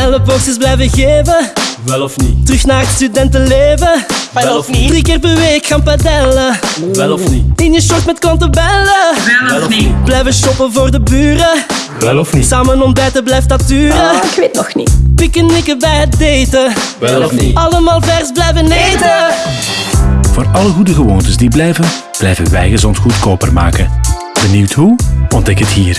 elleboogjes blijven geven. Wel of niet? Terug naar het studentenleven. Wel of niet? Drie keer per week gaan padellen. Wel of niet? In je short met klanten bellen. Wel of niet? Blijven shoppen voor de buren. Wel of niet? Samen ontbijten blijft dat duren. Oh, ik weet nog niet. Pickenicken bij het daten. Wel of niet? Allemaal vers blijven eten. Voor alle goede gewoontes die blijven, blijven wij gezond goedkoper maken. Benieuwd hoe? Ontdek het hier.